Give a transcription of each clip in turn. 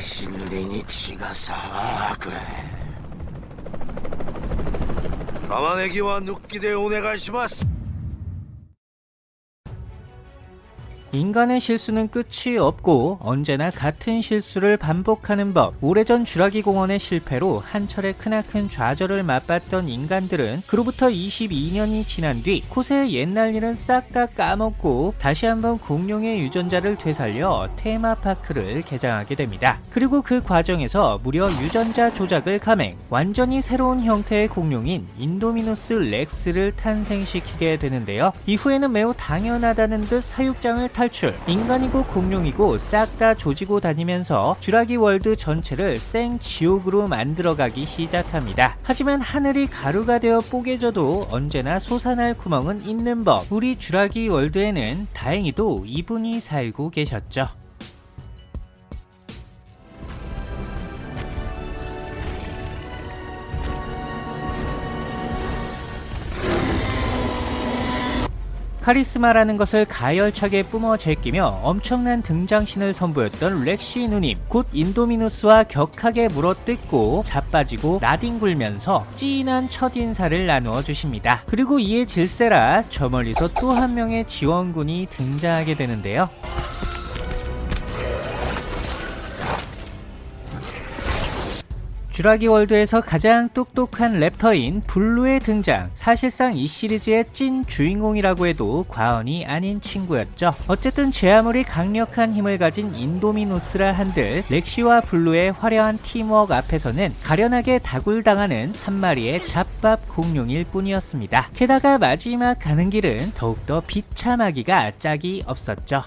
久しぶりに血が騒ぐ。玉ねぎは抜きでお願いします。 인간의 실수는 끝이 없고 언제나 같은 실수를 반복하는 법. 오래전 주라기 공원의 실패로 한 차례 크나큰 좌절을 맛봤던 인간들은 그로부터 22년이 지난 뒤 고새 옛날 일은 싹 다 까먹고 다시 한번 공룡의 유전자를 되살려 테마파크를 개장하게 됩니다. 그리고 그 과정에서 무려 유전자 조작을 감행, 완전히 새로운 형태의 공룡인 인도미누스 렉스를 탄생시키게 되는데요. 이후에는 매우 당연하다는 듯 사육장을 탈 출, 인간이고 공룡이고 싹 다 조지고 다니면서 주라기 월드 전체를 생 지옥으로 만들어가기 시작합니다. 하지만 하늘이 가루가 되어 뽀개져도 언제나 솟아날 구멍은 있는 법. 우리 주라기 월드에는 다행히도 이분이 살고 계셨죠. 카리스마라는 것을 가열차게 뿜어 제끼며 엄청난 등장신을 선보였던 렉시 누님 곧 인도미누스와 격하게 물어뜯고 자빠지고 나뒹굴면서 찐한 첫 인사를 나누어 주십니다. 그리고 이에 질세라 저 멀리서 또 한 명의 지원군이 등장하게 되는데요. 주라기 월드에서 가장 똑똑한 raptor인 블루의 등장. 사실상 이 시리즈의 찐 주인공이라고 해도 과언이 아닌 친구였죠. 어쨌든 제 아무리 강력한 힘을 가진 인도미누스라 한들 렉시와 블루의 화려한 팀워크 앞에서는 가련하게 다굴당하는 한 마리의 잡밥 공룡일 뿐이었습니다. 게다가 마지막 가는 길은 더욱더 비참하기가 짝이 없었죠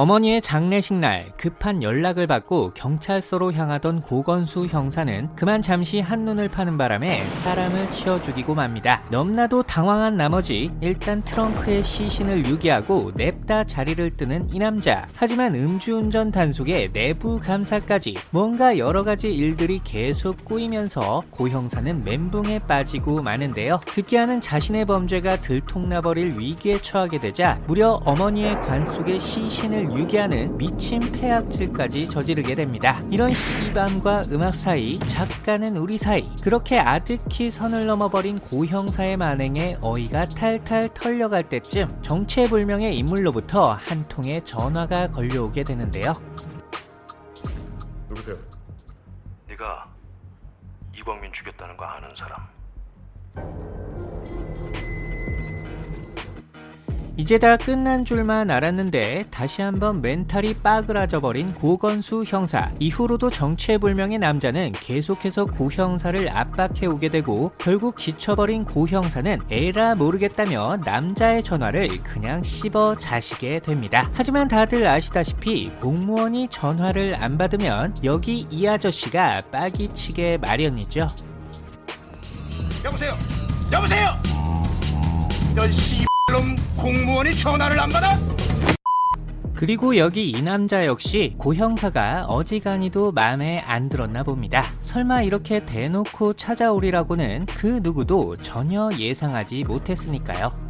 어머니의 장례식 날 급한 연락을 받고 경찰서로 향하던 고건수 형사는 그만 잠시 한눈을 파는 바람에 사람을 치워 죽이고 맙니다. 넘나도 당황한 나머지 일단 트렁크에 시신을 유기하고 냅다 자리를 뜨는 이 남자. 하지만 음주운전 단속에 내부 감사까지 뭔가 여러 가지 일들이 계속 꼬이면서 고 형사는 멘붕에 빠지고 마는데요. 급기야는 자신의 범죄가 들통나버릴 위기에 처하게 되자 무려 어머니의 관 속에 시신을 유기하는 미친 폐악질까지 저지르게 됩니다. 이런 시밤과 음악 사이, 작가는 우리 사이, 그렇게 아득히 선을 넘어버린 고형사의 만행에 어이가 탈탈 털려갈 때쯤 정체불명의 인물로부터 한 통의 전화가 걸려오게 되는데요. 누구세요? 네가 이광민 죽였다는 거 아는 사람 이제 다 끝난 줄만 알았는데 다시 한번 멘탈이 빠그라져 버린 고건수 형사 이후로도 정체불명의 남자는 계속해서 고 형사를 압박해 오게 되고 결국 지쳐버린 고 형사는 에라 모르겠다며 남자의 전화를 그냥 씹어 자시게 됩니다 하지만 다들 아시다시피 공무원이 전화를 안 받으면 여기 이 아저씨가 빡이 치게 마련이죠 여보세요? 여보세요? 넌 씨발 놈 공무원이 전화를 안 받아? 그리고 여기 이 남자 역시 고 형사가 어지간히도 마음에 안 들었나 봅니다. 설마 이렇게 대놓고 찾아오리라고는 그 누구도 전혀 예상하지 못했으니까요.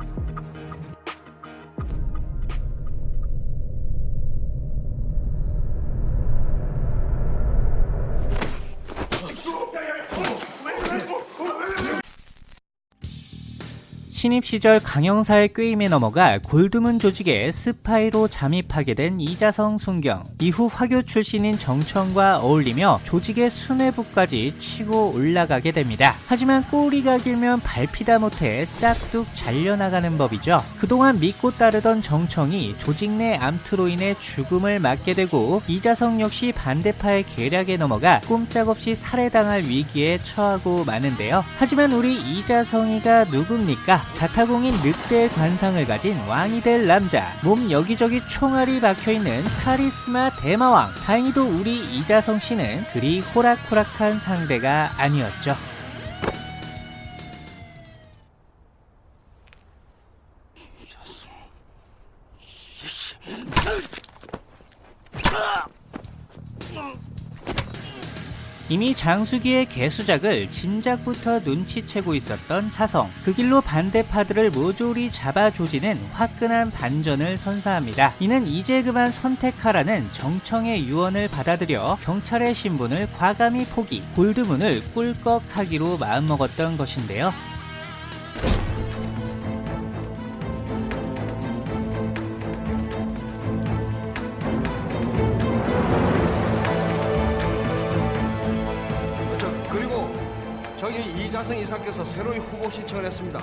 신입 시절 강형사의 꾀임에 넘어가 골드문 조직의 스파이로 잠입하게 된 이자성 순경. 이후 화교 출신인 정청과 어울리며 조직의 수뇌부까지 치고 올라가게 됩니다. 하지만 꼬리가 길면 밟히다 못해 싹둑 잘려나가는 법이죠. 그동안 믿고 따르던 정청이 조직 내 암투로 인해 죽음을 맞게 되고 이자성 역시 반대파의 계략에 넘어가 꼼짝없이 살해당할 위기에 처하고 마는데요. 하지만 우리 이자성이가 누굽니까? 자타공인 늑대의 관상을 가진 왕이 될 남자. 몸 여기저기 총알이 박혀있는 카리스마 대마왕. 다행히도 우리 이자성 씨는 그리 호락호락한 상대가 아니었죠 이미 장수기의 개수작을 진작부터 눈치채고 있었던 차성. 그 길로 반대파들을 모조리 잡아 조지는 화끈한 반전을 선사합니다. 이는 이제 그만 선택하라는 정청의 유언을 받아들여 경찰의 신분을 과감히 포기, 골드문을 꿀꺽하기로 마음먹었던 것인데요. 이자성 이사께서 새로이 후보 신청을 했습니다.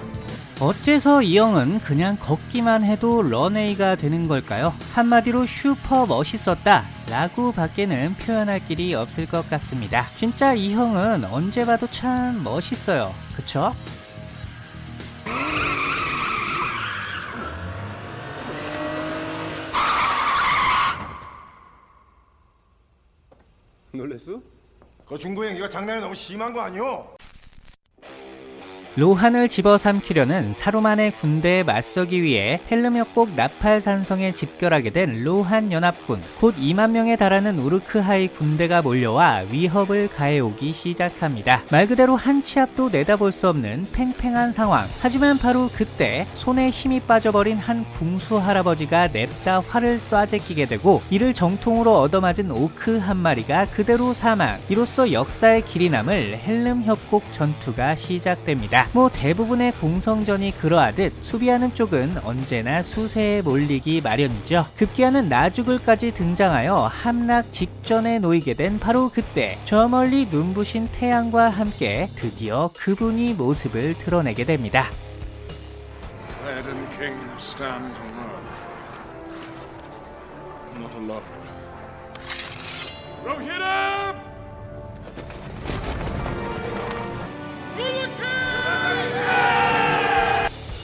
어째서 이 형은 그냥 걷기만 해도 런웨이가 되는 걸까요? 한마디로 슈퍼 멋있었다 라고 밖에는 표현할 길이 없을 것 같습니다. 진짜 이 형은 언제 봐도 참 멋있어요. 그쵸? 놀랬어? 그 중구형 이거 장난이 너무 심한 거 아니오? 로한을 집어삼키려는 사루만의 군대에 맞서기 위해 헬름역곡 나팔산성에 집결하게 된 로한 연합군 곧 2만 명에 달하는 우르크하이 군대가 몰려와 위협을 가해오기 시작합니다. 말 그대로 한 치 앞도 내다볼 수 없는 팽팽한 상황. 하지만 바로 그때 손에 힘이 빠져버린 한 궁수 할아버지가 냅다 활을 쏴제끼게 되고 이를 정통으로 얻어맞은 오크 한 마리가 그대로 사망. 이로써 역사의 길이 남을 헬름 협곡 전투가 시작됩니다. 뭐 대부분의 공성전이 그러하듯 수비하는 쪽은 언제나 수세에 몰리기 마련이죠. 급기야는 나죽을까지 등장하여 함락 직전에 놓이게 된 바로 그때 저 멀리 눈부신 태양과 함께 드디어 그분이 모습을 드러내게 됩니다. Aladdin King stands alone.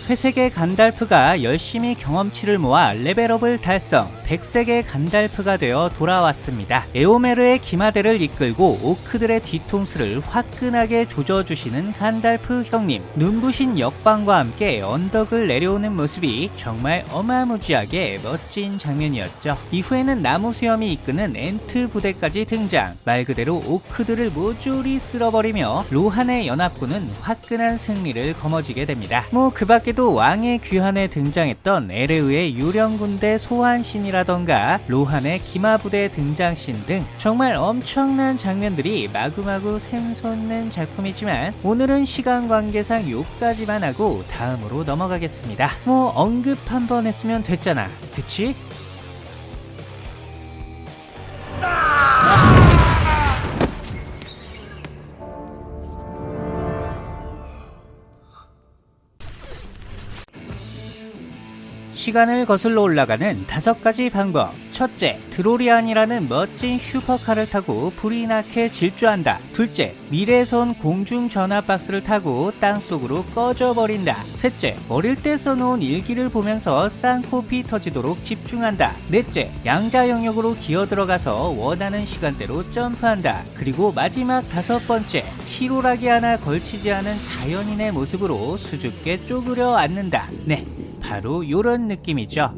회색의 간달프가 열심히 경험치를 모아 레벨업을 달성, 백색의 간달프가 되어 돌아왔습니다. 에오메르의 기마대를 이끌고 오크들의 뒤통수를 화끈하게 조져주시는 간달프 형님. 눈부신 역광과 함께 언덕을 내려오는 모습이 정말 어마무지하게 멋진 장면이었죠. 이후에는 나무 수염이 이끄는 엔트 부대까지 등장. 말 그대로 오크들을 모조리 쓸어버리며 로한의 연합군은 화끈한 승리를 거머쥐게 됩니다. 뭐 그 밖에도 왕의 귀환에 등장했던 에레우의 유령군대 소환신이라던가 로한의 기마부대 등장신 등 정말 엄청난 장면들이 마구마구 샘솟는 작품이지만 오늘은 시간 관계상 요까지만 하고 다음으로 넘어가겠습니다. 뭐 언급 한 번 했으면 됐잖아. 그치? 시간을 거슬러 올라가는 다섯 가지 방법. 첫째, 드로리안이라는 멋진 슈퍼카를 타고 불이 나게 질주한다. 둘째, 미래에서 온 공중 전화 박스를 타고 땅 속으로 꺼져버린다. 셋째, 어릴 때 써놓은 일기를 보면서 쌍코피 터지도록 집중한다. 넷째, 양자 영역으로 기어 들어가서 원하는 시간대로 점프한다. 그리고 마지막 다섯 번째, 실오라기 하나 걸치지 않은 자연인의 모습으로 수줍게 쪼그려 앉는다. 네, 바로 요런 느낌이죠.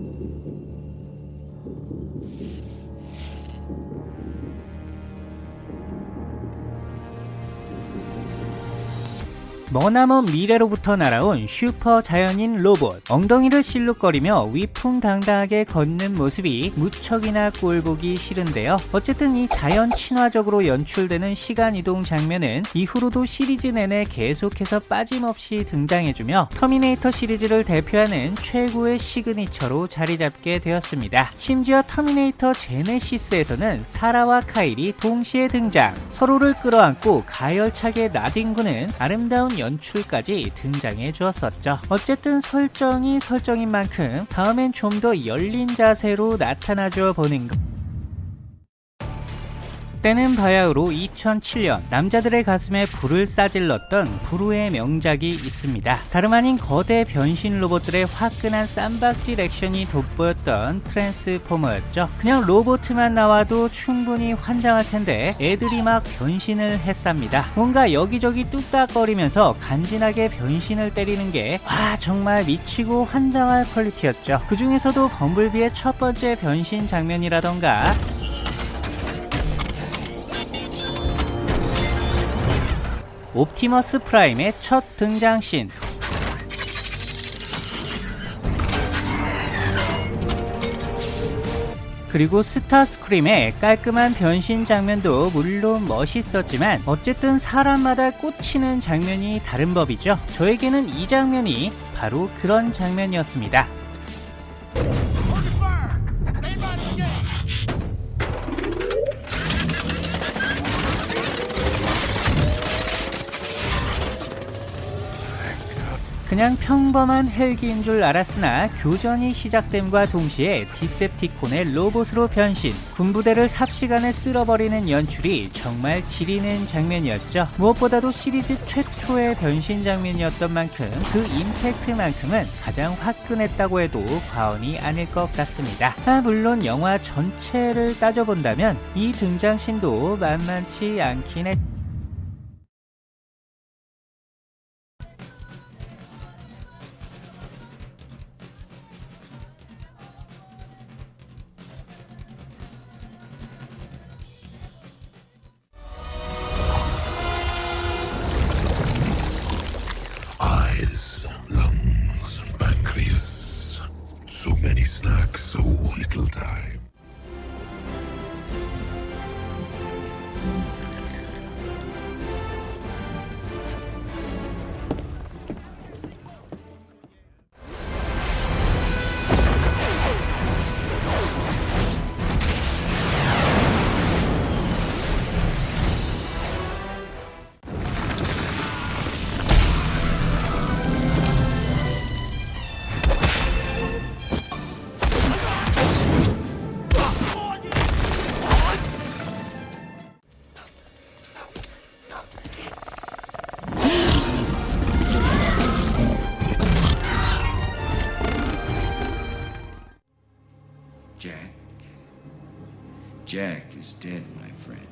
머나먼 미래로부터 날아온 슈퍼 자연인 로봇. 엉덩이를 실룩거리며 위풍당당하게 걷는 모습이 무척이나 꼴보기 싫은데요. 어쨌든 이 자연 친화적으로 연출되는 시간이동 장면은 이후로도 시리즈 내내 계속해서 빠짐없이 등장해주며 터미네이터 시리즈를 대표하는 최고의 signature로 자리잡게 되었습니다. 심지어 터미네이터 제네시스에서는 사라와 카일이 동시에 등장. 서로를 끌어안고 가열차게 나뒹구는 아름다운 연출까지 등장해 주었었죠. 어쨌든 설정이 설정인 만큼 다음엔 좀 더 열린 자세로 나타나 줘 보는 것. 때는 바야흐로 2007년 남자들의 가슴에 불을 싸질렀던 불후의 명작이 있습니다. 다름 아닌 거대 변신 로봇들의 화끈한 쌈박질 액션이 돋보였던 트랜스포머였죠. 그냥 로봇만 나와도 충분히 환장할 텐데 애들이 막 변신을 했습니다. 뭔가 여기저기 뚝딱거리면서 간지나게 변신을 때리는 게 와 정말 미치고 환장할 quality였죠. 그 중에서도 범블비의 첫 번째 변신 장면이라던가 옵티머스 프라임의 첫 등장신. 그리고 스타스크림의 깔끔한 변신 장면도 물론 멋있었지만 어쨌든 사람마다 꽂히는 장면이 다른 법이죠. 저에게는 이 장면이 바로 그런 장면이었습니다. 그냥 평범한 헬기인 줄 알았으나 교전이 시작됨과 동시에 디셉티콘의 로봇으로 변신, 군부대를 삽시간에 쓸어버리는 연출이 정말 지리는 장면이었죠. 무엇보다도 시리즈 최초의 변신 장면이었던 만큼 그 임팩트만큼은 가장 화끈했다고 해도 과언이 아닐 것 같습니다. 아, 물론 영화 전체를 따져본다면 이 등장신도 만만치 않긴 했 Eyes, Jack. Jack is dead, my friend.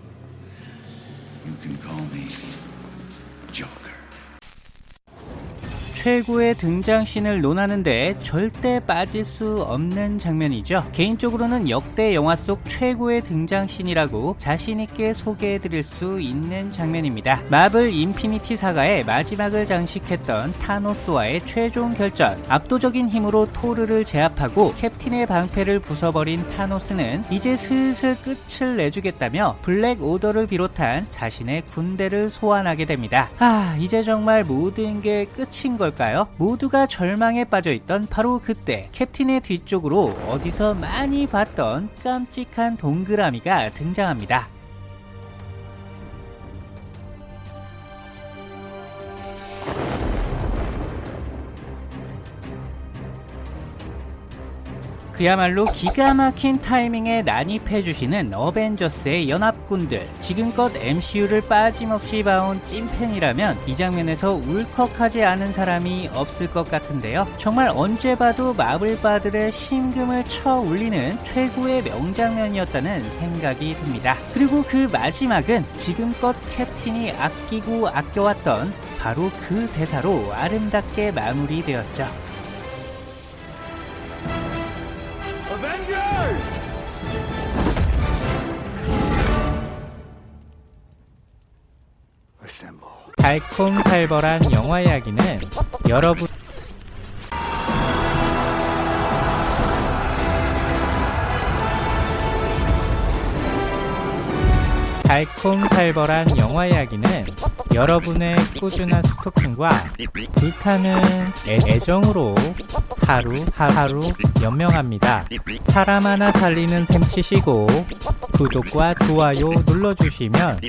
You can call me Joker. 최고의 등장신을 논하는데 절대 빠질 수 없는 장면이죠. 개인적으로는 역대 영화 속 최고의 등장신이라고 자신있게 소개해드릴 수 있는 장면입니다. 마블 인피니티 사가의 마지막을 장식했던 타노스와의 최종 결전. 압도적인 힘으로 토르를 제압하고 캡틴의 방패를 부숴버린 타노스는 이제 슬슬 끝을 내주겠다며 블랙 오더를 비롯한 자신의 군대를 소환하게 됩니다. 아, 이제 정말 모든 게 끝인 걸까요? 모두가 절망에 빠져있던 바로 그때 캡틴의 뒤쪽으로 어디서 많이 봤던 깜찍한 동그라미가 등장합니다. 그야말로 기가 막힌 타이밍에 난입해주시는 어벤져스의 연합군들. 지금껏 MCU를 빠짐없이 봐온 찐팬이라면 이 장면에서 울컥하지 않은 사람이 없을 것 같은데요. 정말 언제 봐도 마블바들의 심금을 쳐 울리는 최고의 명장면이었다는 생각이 듭니다. 그리고 그 마지막은 지금껏 캡틴이 아끼고 아껴왔던 바로 그 대사로 아름답게 마무리되었죠. 달콤살벌한 영화 이야기는 여러분 달콤살벌한 영화 이야기는 여러분의 꾸준한 스토킹과 불타는 애, 애정으로 하루 하루 연명합니다. 사람 하나 살리는 셈 치시고 구독과 좋아요 눌러주시면